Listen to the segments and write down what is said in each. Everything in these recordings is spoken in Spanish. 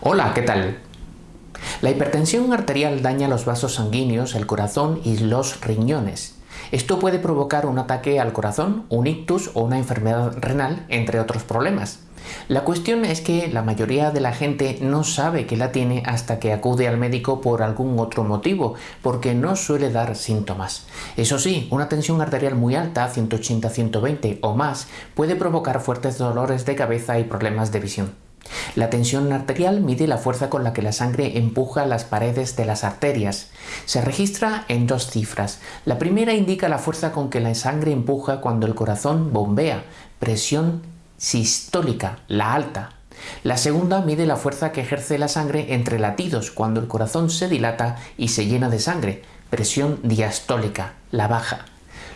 Hola, ¿qué tal? La hipertensión arterial daña los vasos sanguíneos, el corazón y los riñones. Esto puede provocar un ataque al corazón, un ictus o una enfermedad renal, entre otros problemas. La cuestión es que la mayoría de la gente no sabe que la tiene hasta que acude al médico por algún otro motivo, porque no suele dar síntomas. Eso sí, una tensión arterial muy alta, 180-120 o más, puede provocar fuertes dolores de cabeza y problemas de visión. La tensión arterial mide la fuerza con la que la sangre empuja las paredes de las arterias. Se registra en dos cifras. La primera indica la fuerza con que la sangre empuja cuando el corazón bombea, presión sistólica, la alta. La segunda mide la fuerza que ejerce la sangre entre latidos cuando el corazón se dilata y se llena de sangre, presión diastólica, la baja.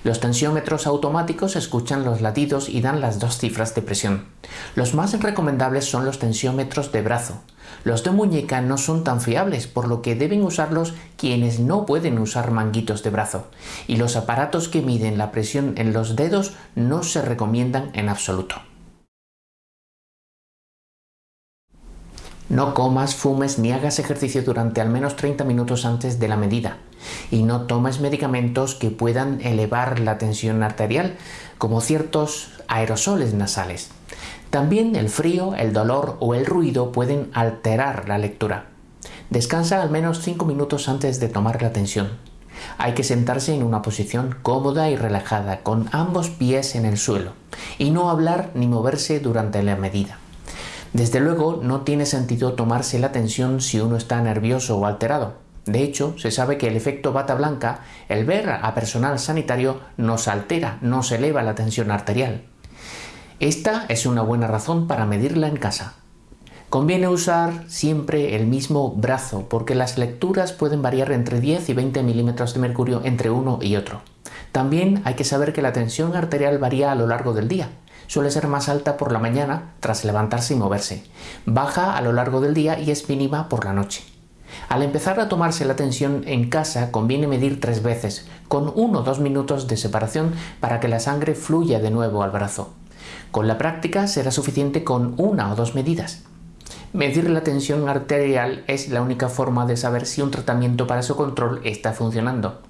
Los tensiómetros automáticos escuchan los latidos y dan las dos cifras de presión. Los más recomendables son los tensiómetros de brazo. Los de muñeca no son tan fiables, por lo que deben usarlos quienes no pueden usar manguitos de brazo. Y los aparatos que miden la presión en los dedos no se recomiendan en absoluto. No comas, fumes ni hagas ejercicio durante al menos 30 minutos antes de la medida. Y no tomes medicamentos que puedan elevar la tensión arterial, como ciertos aerosoles nasales. También el frío, el dolor o el ruido pueden alterar la lectura. Descansa al menos 5 minutos antes de tomar la tensión. Hay que sentarse en una posición cómoda y relajada, con ambos pies en el suelo, y no hablar ni moverse durante la medida. Desde luego no tiene sentido tomarse la tensión si uno está nervioso o alterado. De hecho, se sabe que el efecto bata blanca, el ver a personal sanitario, nos altera, nos eleva la tensión arterial. Esta es una buena razón para medirla en casa. Conviene usar siempre el mismo brazo porque las lecturas pueden variar entre 10 y 20 milímetros de mercurio entre uno y otro. También hay que saber que la tensión arterial varía a lo largo del día suele ser más alta por la mañana tras levantarse y moverse, baja a lo largo del día y es mínima por la noche. Al empezar a tomarse la tensión en casa conviene medir tres veces, con uno o dos minutos de separación para que la sangre fluya de nuevo al brazo. Con la práctica será suficiente con una o dos medidas. Medir la tensión arterial es la única forma de saber si un tratamiento para su control está funcionando.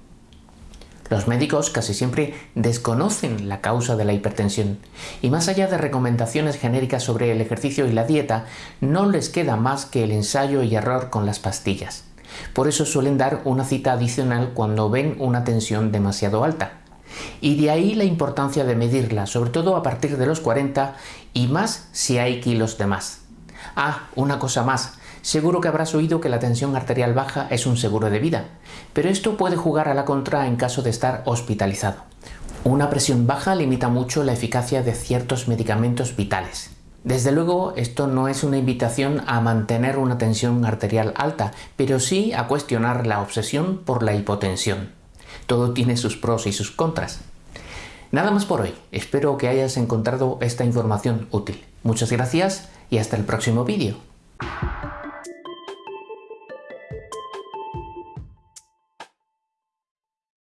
Los médicos casi siempre desconocen la causa de la hipertensión y más allá de recomendaciones genéricas sobre el ejercicio y la dieta, no les queda más que el ensayo y error con las pastillas. Por eso suelen dar una cita adicional cuando ven una tensión demasiado alta. Y de ahí la importancia de medirla, sobre todo a partir de los 40 y más si hay kilos de más. Ah, una cosa más, Seguro que habrás oído que la tensión arterial baja es un seguro de vida, pero esto puede jugar a la contra en caso de estar hospitalizado. Una presión baja limita mucho la eficacia de ciertos medicamentos vitales. Desde luego, esto no es una invitación a mantener una tensión arterial alta, pero sí a cuestionar la obsesión por la hipotensión. Todo tiene sus pros y sus contras. Nada más por hoy. Espero que hayas encontrado esta información útil. Muchas gracias y hasta el próximo vídeo.